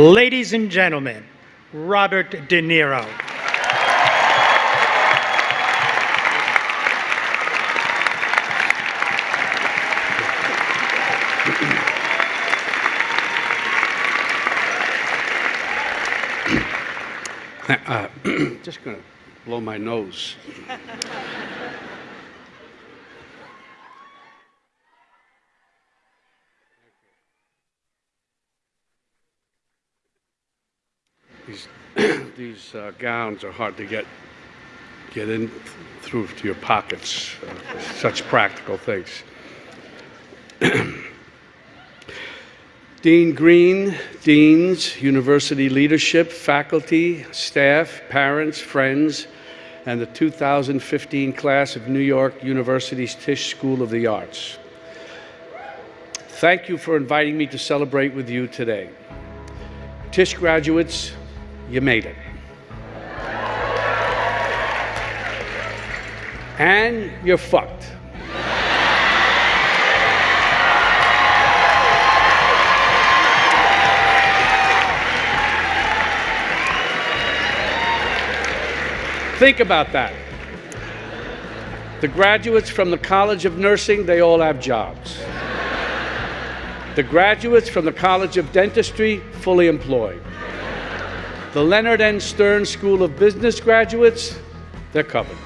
Ladies and gentlemen, Robert De Niro. Uh, just going to blow my nose. These these uh, gowns are hard to get get in through to your pockets. Uh, such practical things. Dean Green, deans, university leadership, faculty, staff, parents, friends, and the 2015 class of New York University's Tisch School of the Arts. Thank you for inviting me to celebrate with you today. Tisch graduates, you made it. And you're fucked. Think about that. The graduates from the College of Nursing, they all have jobs. The graduates from the College of Dentistry, fully employed. The Leonard N. Stern School of Business graduates, they're covered.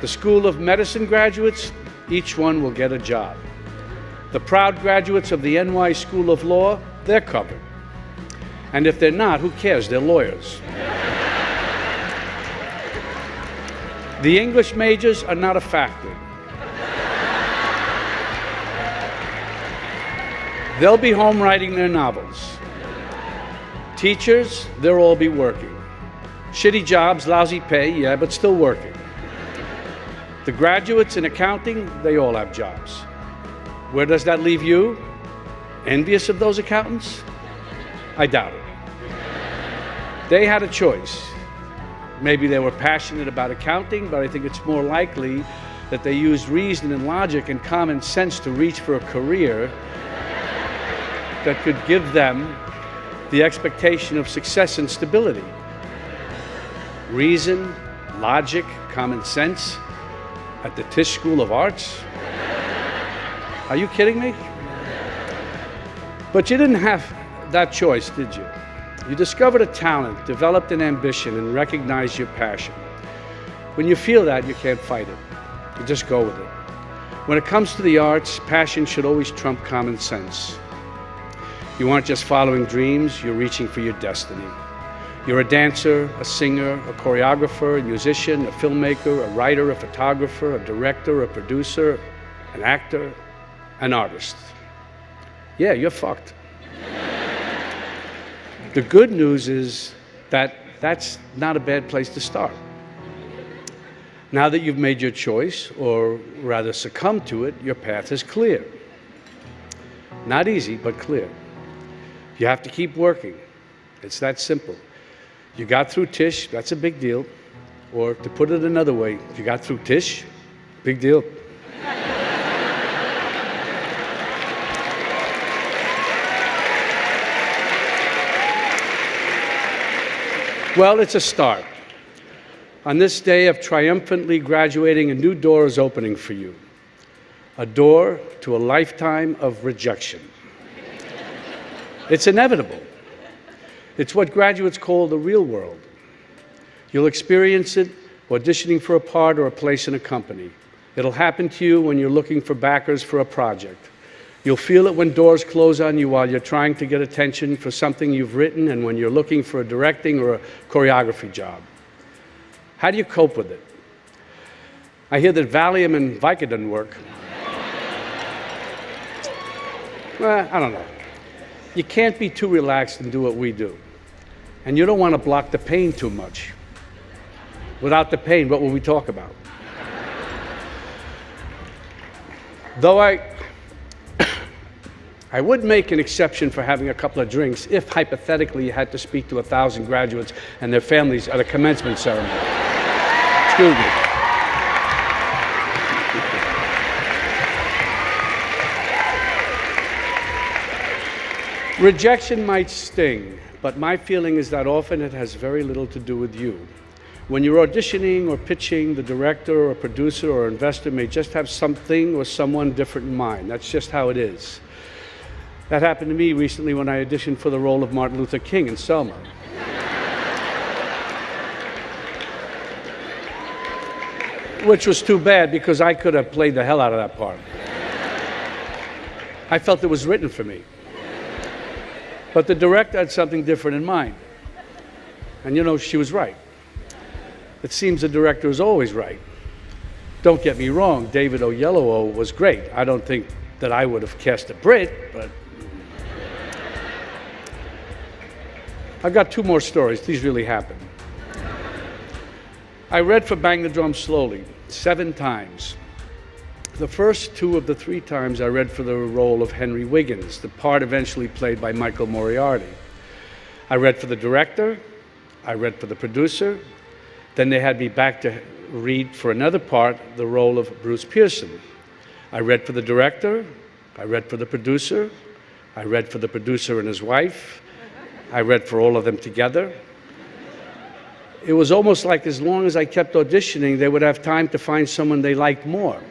The School of Medicine graduates, each one will get a job. The proud graduates of the NY School of Law, they're covered. And if they're not, who cares? They're lawyers. The English majors are not a factor. They'll be home writing their novels. Teachers, they'll all be working. Shitty jobs, lousy pay, yeah, but still working. The graduates in accounting, they all have jobs. Where does that leave you? Envious of those accountants? I doubt it. They had a choice. Maybe they were passionate about accounting, but I think it's more likely that they used reason and logic and common sense to reach for a career that could give them the expectation of success and stability. Reason, logic, common sense at the Tisch School of Arts? Are you kidding me? But you didn't have that choice, did you? You discovered a talent, developed an ambition, and recognized your passion. When you feel that, you can't fight it. You just go with it. When it comes to the arts, passion should always trump common sense. You aren't just following dreams, you're reaching for your destiny. You're a dancer, a singer, a choreographer, a musician, a filmmaker, a writer, a photographer, a director, a producer, an actor, an artist. Yeah, you're fucked. The good news is that that's not a bad place to start. Now that you've made your choice, or rather succumbed to it, your path is clear. Not easy, but clear. You have to keep working. It's that simple. You got through Tisch, that's a big deal. Or to put it another way, if you got through Tisch, big deal. Well, it's a start. On this day of triumphantly graduating, a new door is opening for you. A door to a lifetime of rejection. It's inevitable. It's what graduates call the real world. You'll experience it auditioning for a part or a place in a company. It'll happen to you when you're looking for backers for a project. You'll feel it when doors close on you while you're trying to get attention for something you've written and when you're looking for a directing or a choreography job. How do you cope with it? I hear that Valium and Vicodin work. well, I don't know. You can't be too relaxed and do what we do. And you don't want to block the pain too much. Without the pain, what will we talk about? Though I I would make an exception for having a couple of drinks if hypothetically you had to speak to a thousand graduates and their families at a commencement ceremony. Excuse me. Rejection might sting, but my feeling is that often it has very little to do with you. When you're auditioning or pitching, the director or producer or investor may just have something or someone different in mind. That's just how it is. That happened to me recently when I auditioned for the role of Martin Luther King in Selma. Which was too bad because I could have played the hell out of that part. I felt it was written for me. But the director had something different in mind. And you know, she was right. It seems the director is always right. Don't get me wrong, David Oyelowo was great. I don't think that I would have cast a Brit, but. I've got two more stories. These really happened. I read for Bang the Drum Slowly seven times. The first two of the three times I read for the role of Henry Wiggins, the part eventually played by Michael Moriarty. I read for the director, I read for the producer, then they had me back to read for another part the role of Bruce Pearson. I read for the director, I read for the producer, I read for the producer and his wife, I read for all of them together. It was almost like as long as I kept auditioning, they would have time to find someone they liked more.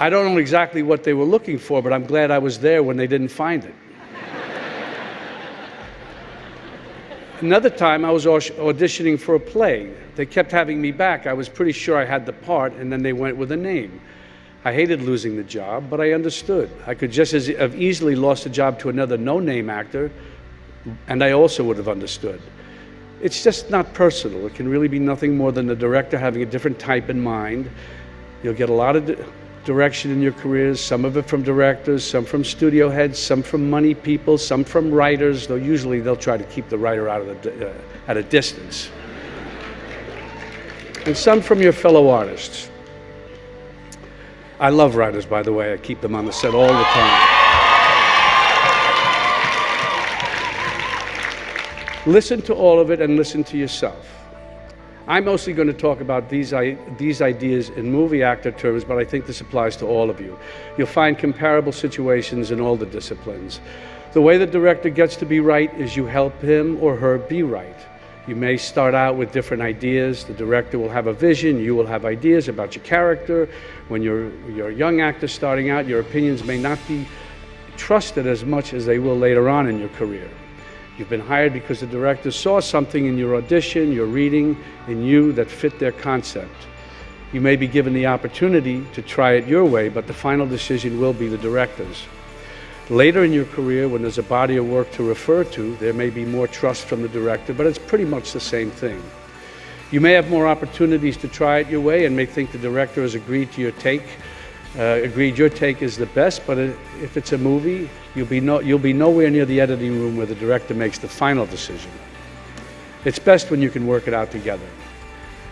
I don't know exactly what they were looking for, but I'm glad I was there when they didn't find it. Another time, I was auditioning for a play. They kept having me back. I was pretty sure I had the part, and then they went with a name. I hated losing the job, but I understood. I could just as have easily lost the job to another no-name actor, and I also would have understood. It's just not personal. It can really be nothing more than the director having a different type in mind. You'll get a lot of direction in your careers, some of it from directors, some from studio heads, some from money people, some from writers, though usually they'll try to keep the writer out of the, uh, at a distance. And some from your fellow artists. I love writers, by the way. I keep them on the set all the time. Listen to all of it and listen to yourself. I'm mostly going to talk about these, these ideas in movie actor terms, but I think this applies to all of you. You'll find comparable situations in all the disciplines. The way the director gets to be right is you help him or her be right. You may start out with different ideas. The director will have a vision. You will have ideas about your character. When you're, you're a young actor starting out, your opinions may not be trusted as much as they will later on in your career. You've been hired because the director saw something in your audition, your reading, in you that fit their concept. You may be given the opportunity to try it your way, but the final decision will be the director's. Later in your career, when there's a body of work to refer to, there may be more trust from the director, but it's pretty much the same thing. You may have more opportunities to try it your way and may think the director has agreed to your take, uh, agreed your take is the best, but if it's a movie, you'll be, no, you'll be nowhere near the editing room where the director makes the final decision. It's best when you can work it out together.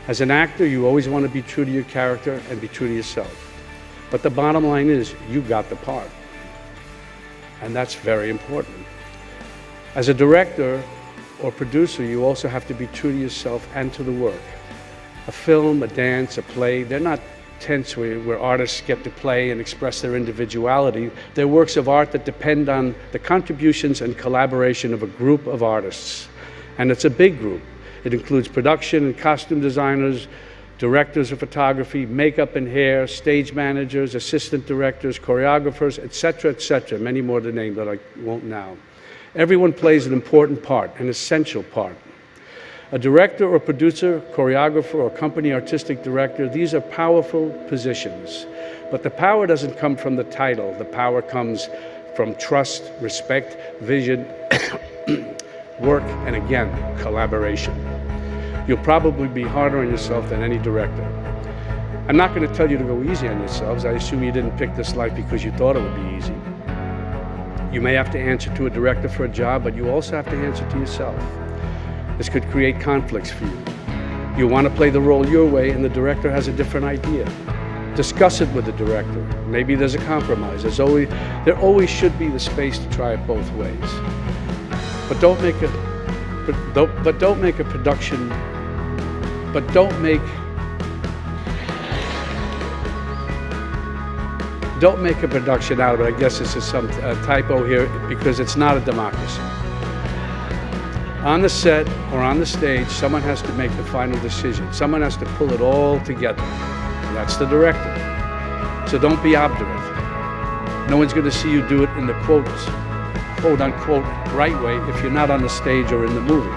As an actor, you always want to be true to your character and be true to yourself. But the bottom line is, you got the part. And that's very important. As a director or producer, you also have to be true to yourself and to the work. A film, a dance, a play, they're not tents where, where, artists get to play and express their individuality. They're works of art that depend on the contributions and collaboration of a group of artists. And it's a big group. It includes production and costume designers, directors of photography, makeup and hair, stage managers, assistant directors, choreographers, etc., etc., many more to name that I won't now. Everyone plays an important part, an essential part. A director or producer, choreographer or company artistic director, these are powerful positions. But the power doesn't come from the title. The power comes from trust, respect, vision, work, and again, collaboration. You'll probably be harder on yourself than any director. I'm not going to tell you to go easy on yourselves. I assume you didn't pick this life because you thought it would be easy. You may have to answer to a director for a job, but you also have to answer to yourself. This could create conflicts for you. You want to play the role your way and the director has a different idea. Discuss it with the director. Maybe there's a compromise. There's always, there always should be the space to try it both ways. But don't make a, but don't, but don't make a production, but don't make, Don't make a production out of it. I guess this is some typo here because it's not a democracy. On the set or on the stage, someone has to make the final decision. Someone has to pull it all together. And that's the director. So don't be obdurate. No one's going to see you do it in the quotes, quote unquote, right way if you're not on the stage or in the movie.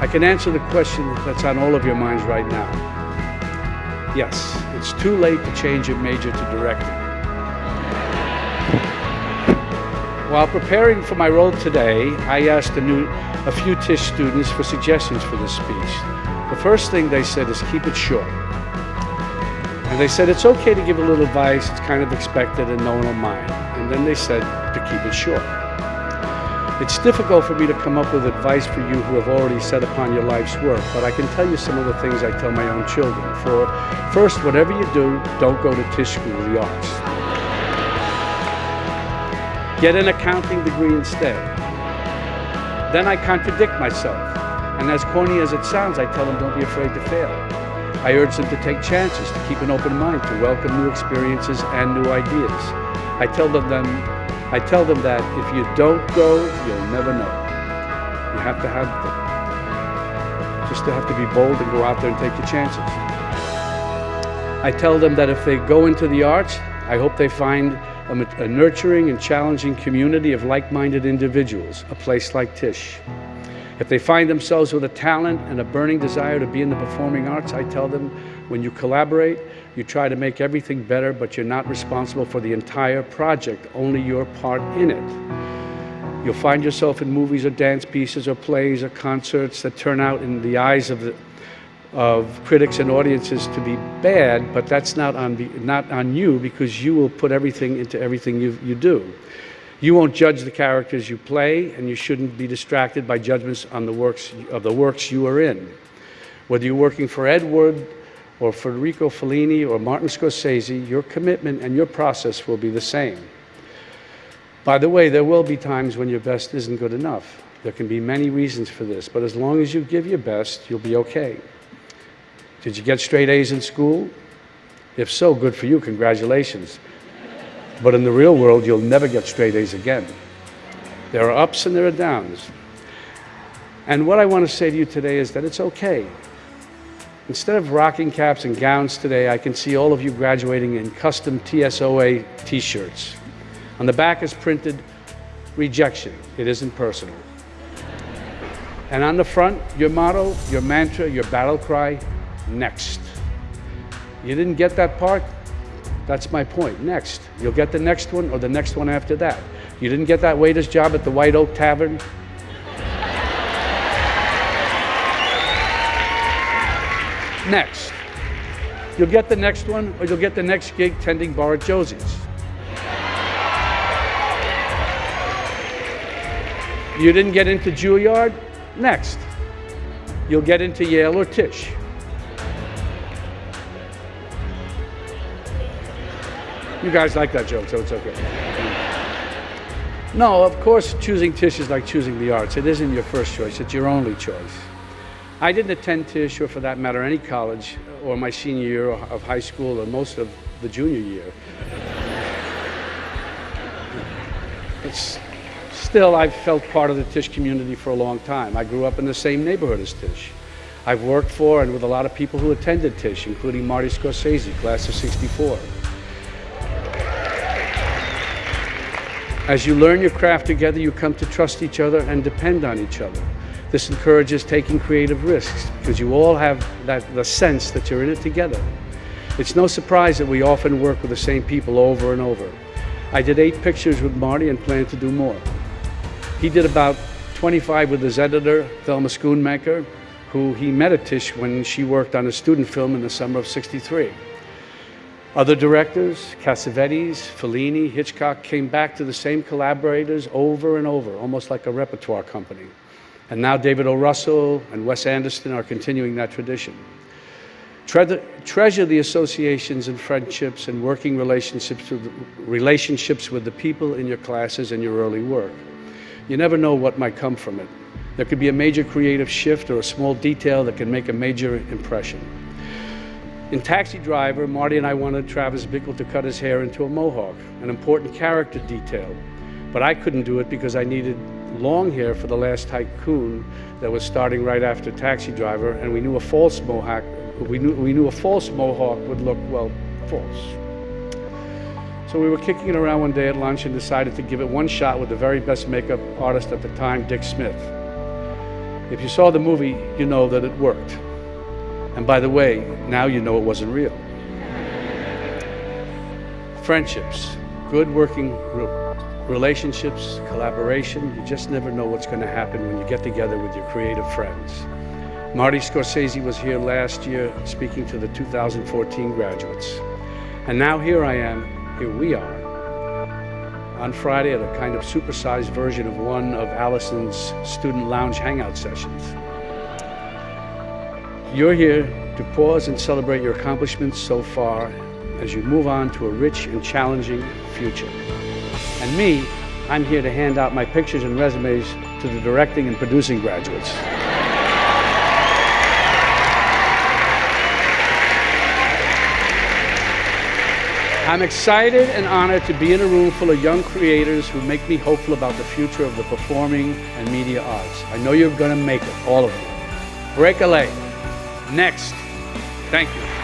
I can answer the question that's on all of your minds right now. Yes, it's too late to change your major to directing. While preparing for my role today, I asked a, new, a few Tisch students for suggestions for this speech. The first thing they said is keep it short. And they said it's okay to give a little advice, it's kind of expected and no one will mind. And then they said to keep it short. It's difficult for me to come up with advice for you who have already set upon your life's work, but I can tell you some of the things I tell my own children. For first, whatever you do, don't go to Tisch School of the Arts. Get an accounting degree instead. Then I contradict myself. And as corny as it sounds, I tell them don't be afraid to fail. I urge them to take chances, to keep an open mind, to welcome new experiences and new ideas. I tell them, them I tell them that if you don't go, you'll never know. You have to have just to have to be bold and go out there and take your chances. I tell them that if they go into the arts, I hope they find a, nurturing and challenging community of like-minded individuals, a place like Tisch. If they find themselves with a talent and a burning desire to be in the performing arts, I tell them when you collaborate, you try to make everything better, but you're not responsible for the entire project, only your part in it. You'll find yourself in movies or dance pieces or plays or concerts that turn out in the eyes of the, of critics and audiences to be bad, but that's not on, the, not on you because you will put everything into everything you, you do. You won't judge the characters you play, and you shouldn't be distracted by judgments on the works of the works you are in. Whether you're working for Ed Wood or Federico Fellini or Martin Scorsese, your commitment and your process will be the same. By the way, there will be times when your best isn't good enough. There can be many reasons for this, but as long as you give your best, you'll be okay. Did you get straight A's in school? If so, good for you, congratulations. But in the real world, you'll never get straight A's again. There are ups and there are downs. And what I want to say to you today is that it's okay. Instead of rocking caps and gowns today, I can see all of you graduating in custom TSOA t-shirts. On the back is printed, rejection, it isn't personal. And on the front, your motto, your mantra, your battle cry, next. You didn't get that part? That's my point. Next. You'll get the next one or the next one after that. You didn't get that waiter's job at the White Oak Tavern? next. You'll get the next one or you'll get the next gig tending bar at Josie's. You didn't get into Juilliard? Next. You'll get into Yale or Tisch. You guys like that joke, so it's okay. No, of course, choosing Tisch is like choosing the arts. It isn't your first choice, it's your only choice. I didn't attend Tisch, or for that matter, any college, or my senior year of high school, or most of the junior year. It's, still, I've felt part of the Tisch community for a long time. I grew up in the same neighborhood as Tisch. I've worked for and with a lot of people who attended Tisch, including Marty Scorsese, class of 64. As you learn your craft together, you come to trust each other and depend on each other. This encourages taking creative risks because you all have that, the sense that you're in it together. It's no surprise that we often work with the same people over and over. I did eight pictures with Marty and plan to do more. He did about 25 with his editor, Thelma Schoonmaker, who he met at Tisch when she worked on a student film in the summer of 63. Other directors, Cassavetes, Fellini, Hitchcock, came back to the same collaborators over and over, almost like a repertoire company. And now David O. Russell and Wes Anderson are continuing that tradition. Tre treasure the associations and friendships and working relationships with, relationships with the people in your classes and your early work. You never know what might come from it. There could be a major creative shift or a small detail that can make a major impression. In Taxi Driver, Marty and I wanted Travis Bickle to cut his hair into a mohawk, an important character detail. But I couldn't do it because I needed long hair for the last tycoon that was starting right after Taxi Driver, and we knew a false mohawk, we knew, we knew a false mohawk would look, well, false. So we were kicking it around one day at lunch and decided to give it one shot with the very best makeup artist at the time, Dick Smith. If you saw the movie, you know that it worked. And by the way, now you know it wasn't real. Friendships, good working re- relationships, collaboration, you just never know what's going to happen when you get together with your creative friends. Marty Scorsese was here last year speaking to the 2014 graduates. And now here I am, here we are, on Friday at a kind of supersized version of one of Allyson's student lounge hangout sessions. You're here to pause and celebrate your accomplishments so far as you move on to a rich and challenging future. And me, I'm here to hand out my pictures and resumes to the directing and producing graduates. I'm excited and honored to be in a room full of young creators who make me hopeful about the future of the performing and media arts. I know you're going to make it, all of you. Break a leg. Next. Thank you.